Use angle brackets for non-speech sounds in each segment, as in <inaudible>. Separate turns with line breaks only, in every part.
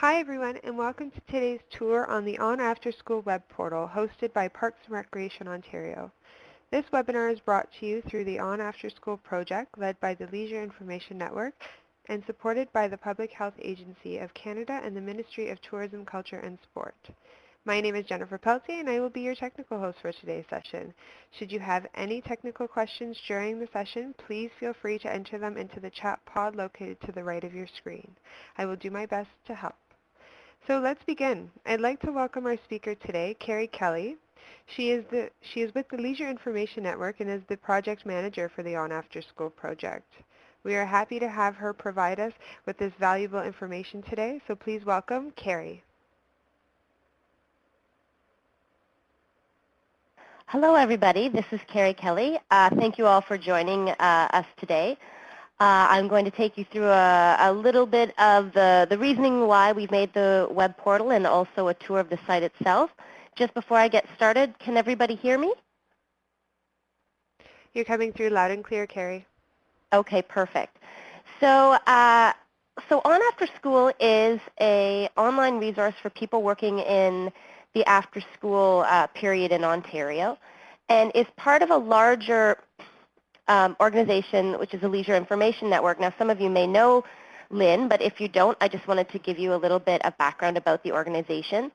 Hi everyone and welcome to today's tour on the On After School web portal hosted by Parks and Recreation Ontario. This webinar is brought to you through the On After School project led by the Leisure Information Network and supported by the Public Health Agency of Canada and the Ministry of Tourism, Culture and Sport. My name is Jennifer Peltier and I will be your technical host for today's session. Should you have any technical questions during the session, please feel free to enter them into the chat pod located to the right of your screen. I will do my best to help. So let's begin. I'd like to welcome our speaker today, Carrie Kelly. She is, the, she is with the Leisure Information Network and is the project manager for the On After School project. We are happy to have her provide us with this valuable information today, so please welcome Carrie.
Hello, everybody. This is Carrie Kelly. Uh, thank you all for joining uh, us today. Uh, I'm going to take you through a, a, little bit of the, the reasoning why we've made the web portal and also a tour of the site itself. Just before I get started, can everybody hear me?
You're coming through loud and clear, Carrie.
Okay, perfect. So, uh, so On After School is a online resource for people working in the after-school uh, period in Ontario and is part of a larger um, organization, which is a Leisure Information Network. Now, some of you may know LIN, but if you don't, I just wanted to give you a little bit of background about the organization.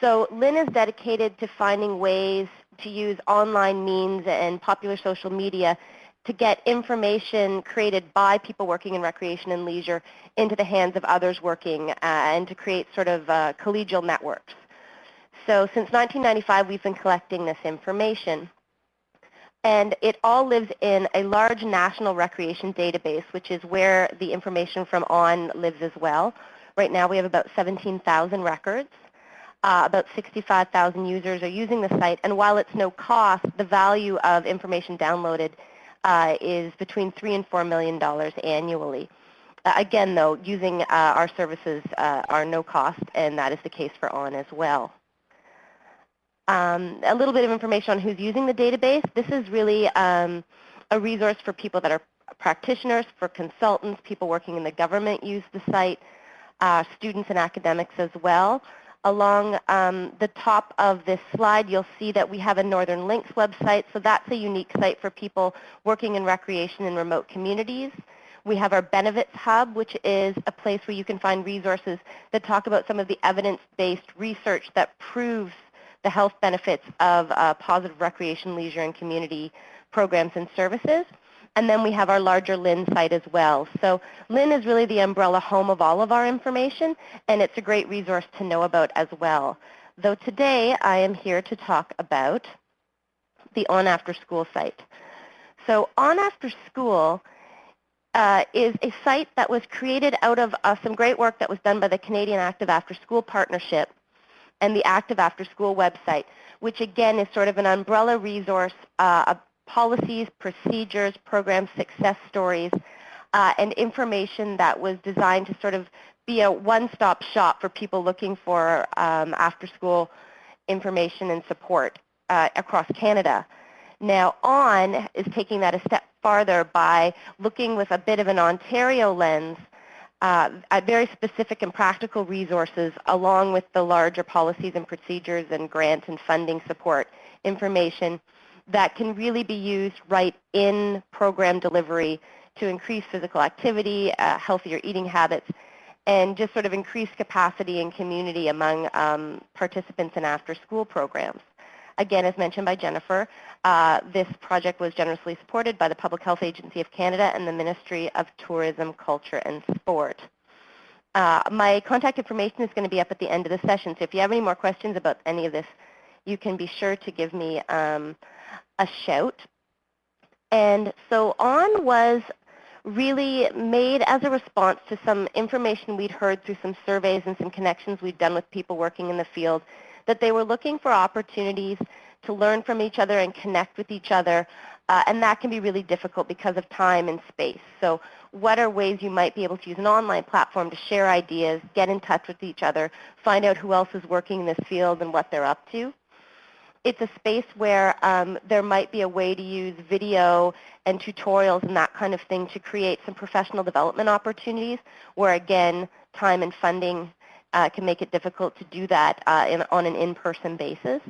So LIN is dedicated to finding ways to use online means and popular social media to get information created by people working in recreation and leisure into the hands of others working uh, and to create sort of uh, collegial networks. So since 1995, we've been collecting this information. And it all lives in a large national recreation database, which is where the information from ON lives as well. Right now we have about 17,000 records. Uh, about 65,000 users are using the site. And while it's no cost, the value of information downloaded uh, is between 3 and $4 million annually. Uh, again, though, using uh, our services uh, are no cost, and that is the case for ON as well. Um, a little bit of information on who's using the database. This is really um, a resource for people that are practitioners, for consultants, people working in the government use the site, uh, students and academics as well. Along um, the top of this slide, you'll see that we have a Northern Links website, so that's a unique site for people working in recreation in remote communities. We have our Benefits Hub, which is a place where you can find resources that talk about some of the evidence-based research that proves the health benefits of uh, positive recreation, leisure, and community programs and services. And then we have our larger LIN site as well. So LIN is really the umbrella home of all of our information, and it's a great resource to know about as well. Though today I am here to talk about the On After School site. So On After School uh, is a site that was created out of uh, some great work that was done by the Canadian Active After School Partnership and the Active After School website, which again is sort of an umbrella resource uh, of policies, procedures, program success stories, uh, and information that was designed to sort of be a one-stop shop for people looking for um, after-school information and support uh, across Canada. Now ON is taking that a step farther by looking with a bit of an Ontario lens uh, very specific and practical resources along with the larger policies and procedures and grant and funding support information that can really be used right in program delivery to increase physical activity, uh, healthier eating habits, and just sort of increase capacity and community among um, participants in after-school programs. Again, as mentioned by Jennifer, uh, this project was generously supported by the Public Health Agency of Canada and the Ministry of Tourism, Culture and Sport. Uh, my contact information is going to be up at the end of the session, so if you have any more questions about any of this, you can be sure to give me um, a shout. And so ON was really made as a response to some information we'd heard through some surveys and some connections we'd done with people working in the field that they were looking for opportunities to learn from each other and connect with each other. Uh, and that can be really difficult because of time and space. So what are ways you might be able to use an online platform to share ideas, get in touch with each other, find out who else is working in this field and what they're up to? It's a space where um, there might be a way to use video and tutorials and that kind of thing to create some professional development opportunities where, again, time and funding uh, can make it difficult to do that uh, in, on an in-person basis.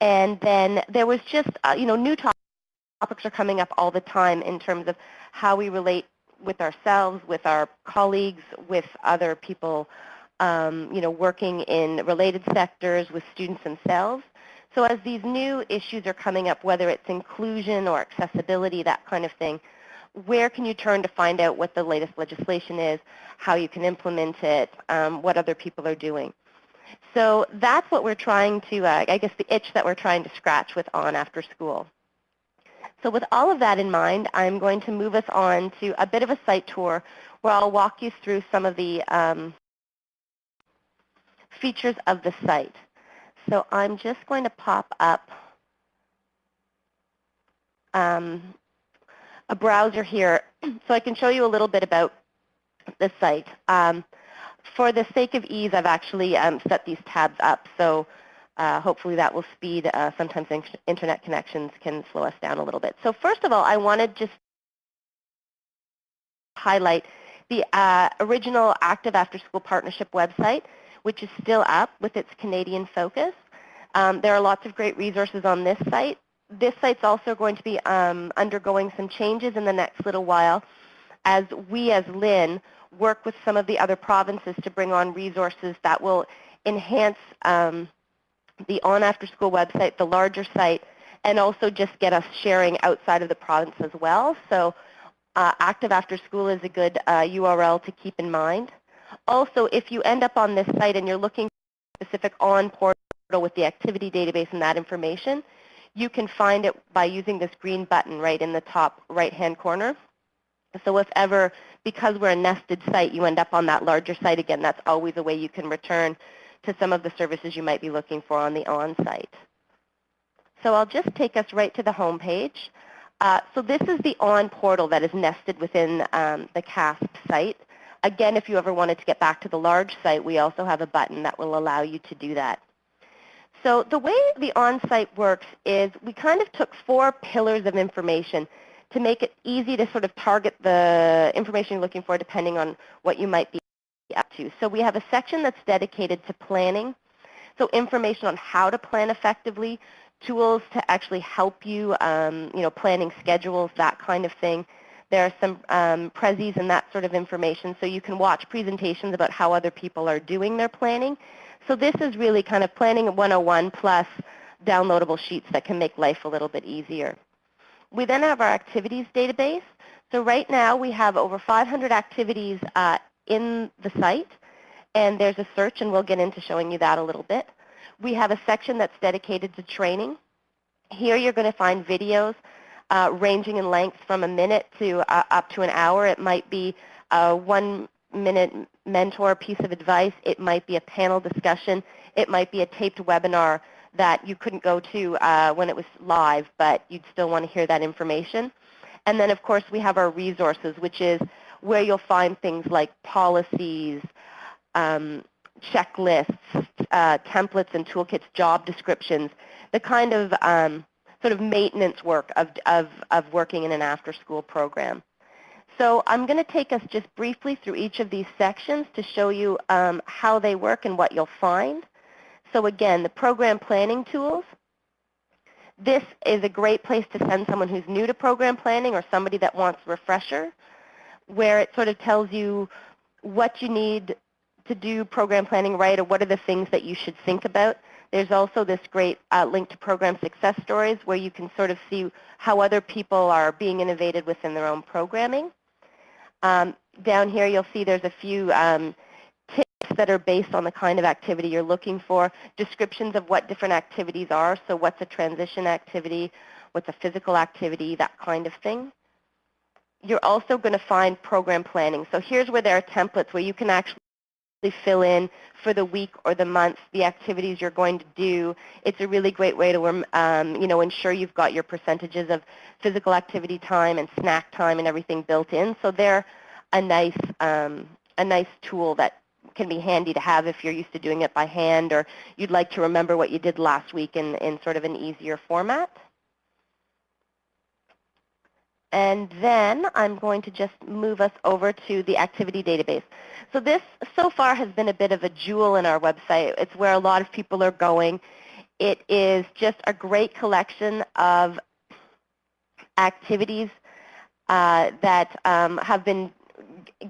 And then there was just, uh, you know, new topics are coming up all the time in terms of how we relate with ourselves, with our colleagues, with other people, um, you know, working in related sectors, with students themselves. So as these new issues are coming up, whether it's inclusion or accessibility, that kind of thing, where can you turn to find out what the latest legislation is, how you can implement it, um, what other people are doing? So that's what we're trying to, uh, I guess the itch that we're trying to scratch with On After School. So with all of that in mind, I'm going to move us on to a bit of a site tour where I'll walk you through some of the um, features of the site. So I'm just going to pop up um, a browser here <clears throat> so I can show you a little bit about the site. Um, for the sake of ease, I've actually um, set these tabs up. So uh, hopefully that will speed. Uh, sometimes internet connections can slow us down a little bit. So first of all, I wanted just highlight the uh, original Active After School Partnership website, which is still up with its Canadian focus. Um, there are lots of great resources on this site. This site's also going to be um, undergoing some changes in the next little while as we as LIN work with some of the other provinces to bring on resources that will enhance um, the On After School website, the larger site, and also just get us sharing outside of the province as well. So uh, Active After School is a good uh, URL to keep in mind. Also, if you end up on this site and you're looking for specific on portal with the activity database and that information, you can find it by using this green button right in the top right-hand corner. So if ever, because we're a nested site, you end up on that larger site again, that's always a way you can return to some of the services you might be looking for on the on-site. So I'll just take us right to the home page. Uh, so this is the on portal that is nested within um, the CASP site. Again, if you ever wanted to get back to the large site, we also have a button that will allow you to do that. So the way the on-site works is we kind of took four pillars of information to make it easy to sort of target the information you're looking for depending on what you might be up to. So we have a section that's dedicated to planning, so information on how to plan effectively, tools to actually help you, um, you know, planning schedules, that kind of thing. There are some um, prezis and that sort of information, so you can watch presentations about how other people are doing their planning. So this is really kind of planning 101 plus downloadable sheets that can make life a little bit easier. We then have our activities database. So right now we have over 500 activities uh, in the site, and there's a search, and we'll get into showing you that a little bit. We have a section that's dedicated to training. Here you're going to find videos uh, ranging in length from a minute to uh, up to an hour. It might be a one-minute mentor piece of advice. It might be a panel discussion. It might be a taped webinar that you couldn't go to uh, when it was live, but you'd still want to hear that information. And then, of course, we have our resources, which is where you'll find things like policies, um, checklists, uh, templates and toolkits, job descriptions, the kind of um, sort of maintenance work of, of, of working in an after-school program. So I'm going to take us just briefly through each of these sections to show you um, how they work and what you'll find. So again, the program planning tools. This is a great place to send someone who's new to program planning or somebody that wants a refresher where it sort of tells you what you need to do program planning right or what are the things that you should think about. There's also this great uh, link to program success stories where you can sort of see how other people are being innovated within their own programming. Um, down here you'll see there's a few um, tips that are based on the kind of activity you're looking for, descriptions of what different activities are, so what's a transition activity, what's a physical activity, that kind of thing. You're also going to find program planning. So here's where there are templates where you can actually fill in for the week or the month the activities you're going to do. It's a really great way to um, you know, ensure you've got your percentages of physical activity time and snack time and everything built in. So they're a nice, um, a nice tool that can be handy to have if you're used to doing it by hand or you'd like to remember what you did last week in, in sort of an easier format. And then I'm going to just move us over to the activity database. So this so far has been a bit of a jewel in our website. It's where a lot of people are going. It is just a great collection of activities uh, that um, have been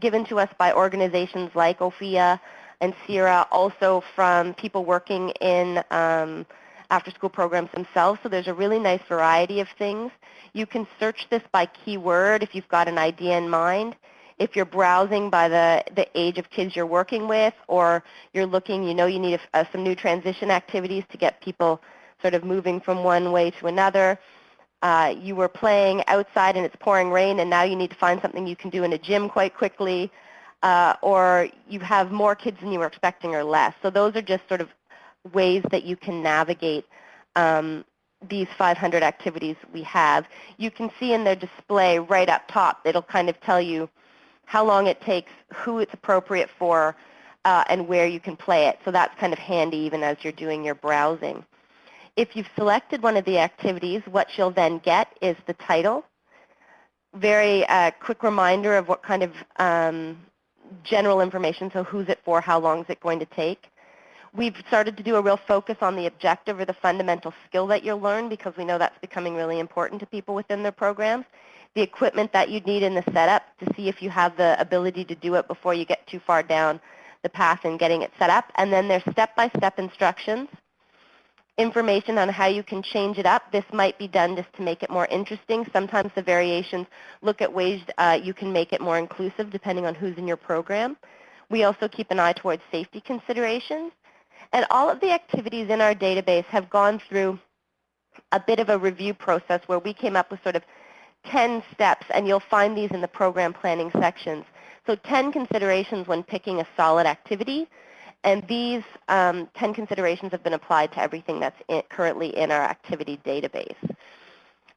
given to us by organizations like Ophea and CIRA, also from people working in um, after-school programs themselves. So there's a really nice variety of things. You can search this by keyword if you've got an idea in mind. If you're browsing by the, the age of kids you're working with or you're looking, you know you need a, uh, some new transition activities to get people sort of moving from one way to another. Uh, you were playing outside and it's pouring rain and now you need to find something you can do in a gym quite quickly. Uh, or you have more kids than you were expecting or less. So those are just sort of ways that you can navigate um, these 500 activities we have. You can see in their display right up top, it'll kind of tell you how long it takes, who it's appropriate for, uh, and where you can play it. So that's kind of handy even as you're doing your browsing. If you've selected one of the activities, what you'll then get is the title. Very uh, quick reminder of what kind of um, general information, so who's it for, how long is it going to take. We've started to do a real focus on the objective or the fundamental skill that you'll learn because we know that's becoming really important to people within their programs. The equipment that you need in the setup to see if you have the ability to do it before you get too far down the path in getting it set up. And then there's step-by-step -step instructions, information on how you can change it up. This might be done just to make it more interesting. Sometimes the variations look at ways uh, you can make it more inclusive depending on who's in your program. We also keep an eye towards safety considerations. And all of the activities in our database have gone through a bit of a review process where we came up with sort of 10 steps, and you'll find these in the program planning sections. So 10 considerations when picking a solid activity, and these um, 10 considerations have been applied to everything that's in, currently in our activity database.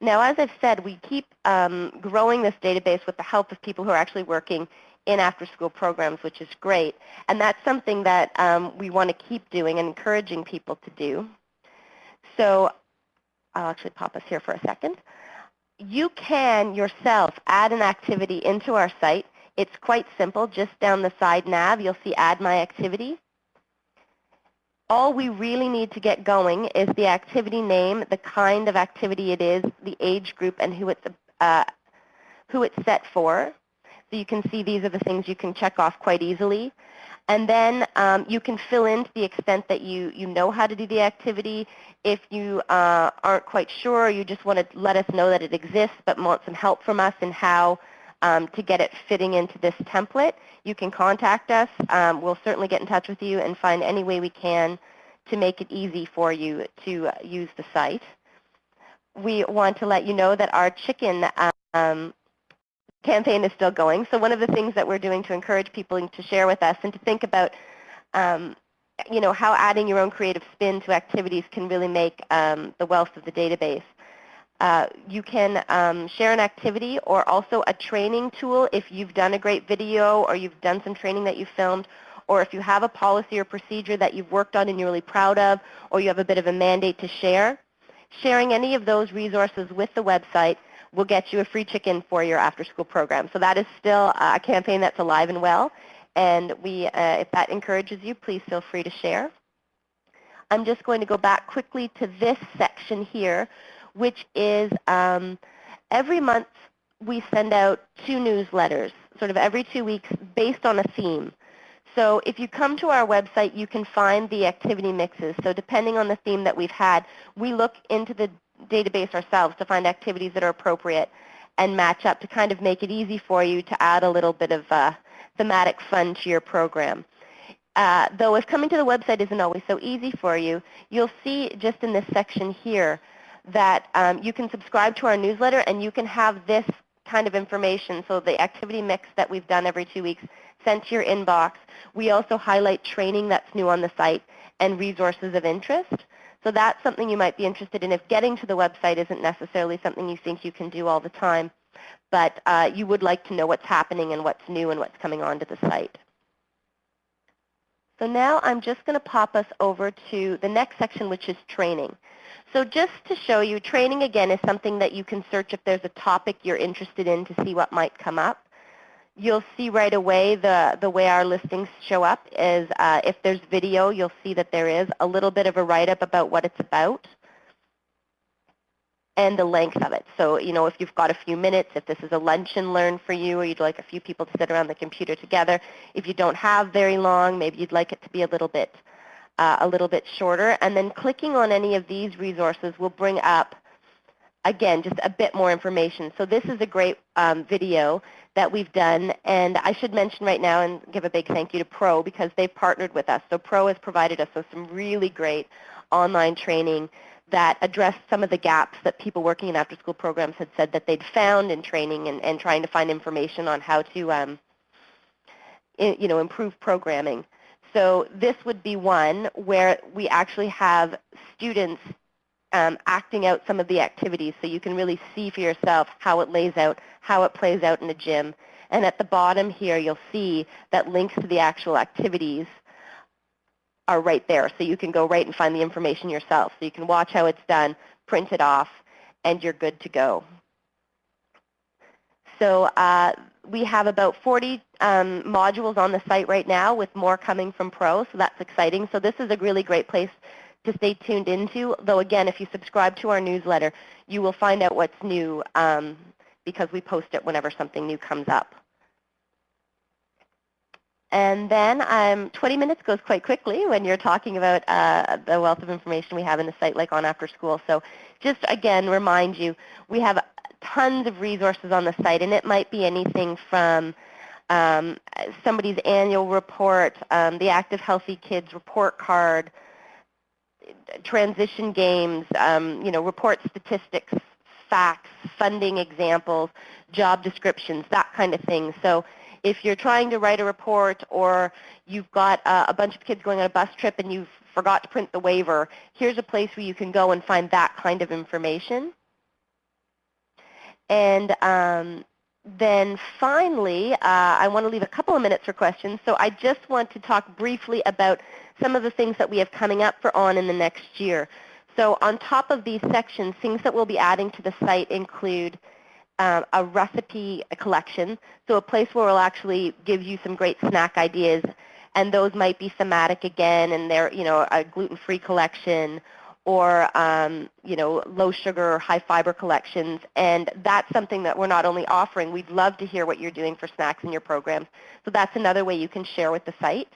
Now, as I've said, we keep um, growing this database with the help of people who are actually working in after-school programs, which is great. And that's something that um, we want to keep doing and encouraging people to do. So I'll actually pop us here for a second. You can yourself add an activity into our site. It's quite simple. Just down the side nav, you'll see Add My Activity. All we really need to get going is the activity name, the kind of activity it is, the age group, and who it's, uh, who it's set for. So you can see these are the things you can check off quite easily. And then um, you can fill in to the extent that you, you know how to do the activity. If you uh, aren't quite sure, you just want to let us know that it exists but want some help from us in how um, to get it fitting into this template, you can contact us. Um, we'll certainly get in touch with you and find any way we can to make it easy for you to uh, use the site. We want to let you know that our chicken um, campaign is still going. So one of the things that we're doing to encourage people to share with us and to think about um, you know, how adding your own creative spin to activities can really make um, the wealth of the database. Uh, you can um, share an activity or also a training tool if you've done a great video or you've done some training that you filmed or if you have a policy or procedure that you've worked on and you're really proud of or you have a bit of a mandate to share. Sharing any of those resources with the website we'll get you a free chicken for your after-school program. So that is still a campaign that's alive and well. And we, uh, if that encourages you, please feel free to share. I'm just going to go back quickly to this section here, which is um, every month we send out two newsletters, sort of every two weeks, based on a theme. So if you come to our website, you can find the activity mixes. So depending on the theme that we've had, we look into the database ourselves to find activities that are appropriate and match up to kind of make it easy for you to add a little bit of uh, thematic fun to your program. Uh, though if coming to the website isn't always so easy for you, you'll see just in this section here that um, you can subscribe to our newsletter and you can have this kind of information, so the activity mix that we've done every two weeks sent to your inbox. We also highlight training that's new on the site and resources of interest. So that's something you might be interested in if getting to the website isn't necessarily something you think you can do all the time. But uh, you would like to know what's happening and what's new and what's coming onto the site. So now I'm just going to pop us over to the next section, which is training. So just to show you, training again is something that you can search if there's a topic you're interested in to see what might come up. You'll see right away the, the way our listings show up is uh, if there's video, you'll see that there is a little bit of a write-up about what it's about and the length of it. So, you know, if you've got a few minutes, if this is a lunch and learn for you, or you'd like a few people to sit around the computer together. If you don't have very long, maybe you'd like it to be a little bit, uh, a little bit shorter. And then clicking on any of these resources will bring up, again, just a bit more information. So this is a great um, video that we've done. And I should mention right now and give a big thank you to Pro because they've partnered with us. So Pro has provided us with some really great online training that addressed some of the gaps that people working in after-school programs had said that they'd found in training and, and trying to find information on how to um, you know, improve programming. So this would be one where we actually have students um, acting out some of the activities so you can really see for yourself how it lays out, how it plays out in a gym. And at the bottom here, you'll see that links to the actual activities are right there. So you can go right and find the information yourself. So you can watch how it's done, print it off, and you're good to go. So uh, we have about 40 um, modules on the site right now with more coming from Pro, so that's exciting. So this is a really great place to stay tuned into, though again, if you subscribe to our newsletter, you will find out what's new um, because we post it whenever something new comes up. And then um, 20 minutes goes quite quickly when you're talking about uh, the wealth of information we have in the site like on after school. So just again remind you, we have tons of resources on the site and it might be anything from um, somebody's annual report, um, the Active Healthy Kids report card, transition games, um, you know, report statistics, facts, funding examples, job descriptions, that kind of thing. So if you're trying to write a report or you've got uh, a bunch of kids going on a bus trip and you forgot to print the waiver, here's a place where you can go and find that kind of information. And um, then finally, uh, I want to leave a couple of minutes for questions. So I just want to talk briefly about some of the things that we have coming up for ON in the next year. So on top of these sections, things that we'll be adding to the site include um, a recipe collection, so a place where we'll actually give you some great snack ideas, and those might be thematic again, and they're you know a gluten-free collection, or um, you know low sugar or high fiber collections, and that's something that we're not only offering. We'd love to hear what you're doing for snacks in your programs, so that's another way you can share with the site.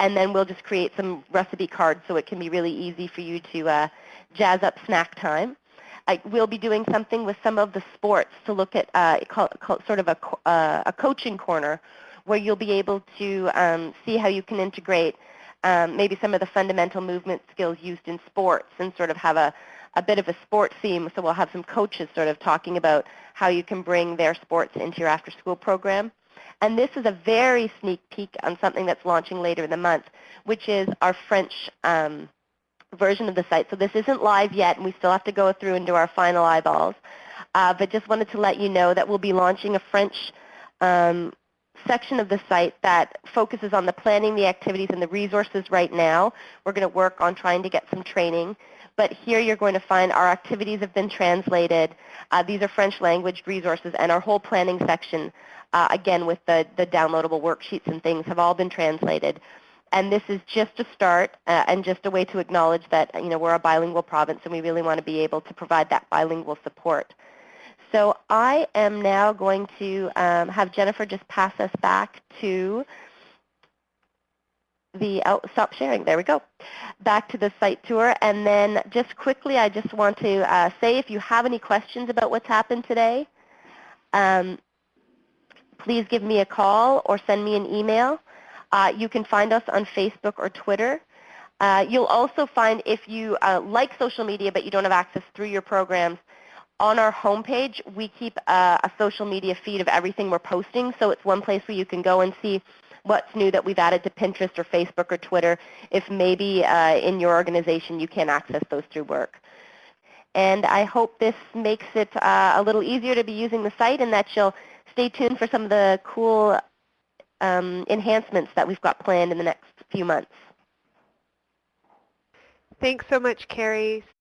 And then we'll just create some recipe cards so it can be really easy for you to uh, jazz up snack time. I will be doing something with some of the sports to look at uh, call, call, sort of a, uh, a coaching corner where you'll be able to um, see how you can integrate um, maybe some of the fundamental movement skills used in sports and sort of have a, a bit of a sport theme. So we'll have some coaches sort of talking about how you can bring their sports into your after-school program. And this is a very sneak peek on something that's launching later in the month, which is our French um, version of the site. So this isn't live yet, and we still have to go through and do our final eyeballs. Uh, but just wanted to let you know that we'll be launching a French um, section of the site that focuses on the planning, the activities, and the resources right now. We're going to work on trying to get some training. But here you're going to find our activities have been translated. Uh, these are French language resources, and our whole planning section, uh, again with the, the downloadable worksheets and things, have all been translated. And this is just a start uh, and just a way to acknowledge that you know, we're a bilingual province and we really want to be able to provide that bilingual support. So I am now going to um, have Jennifer just pass us back to the, oh, stop sharing, there we go, back to the site tour. And then just quickly, I just want to uh, say if you have any questions about what's happened today, um, please give me a call or send me an email. Uh, you can find us on Facebook or Twitter. Uh, you'll also find if you uh, like social media but you don't have access through your programs, on our homepage we keep a, a, social media feed of everything we're posting. So it's one place where you can go and see what's new that we've added to Pinterest or Facebook or Twitter if maybe uh, in your organization you can't access those through work. And I hope this makes it uh, a little easier to be using the site and that you'll stay tuned for some of the cool um, enhancements that we've got planned in the next few months.
Thanks so much, Carrie.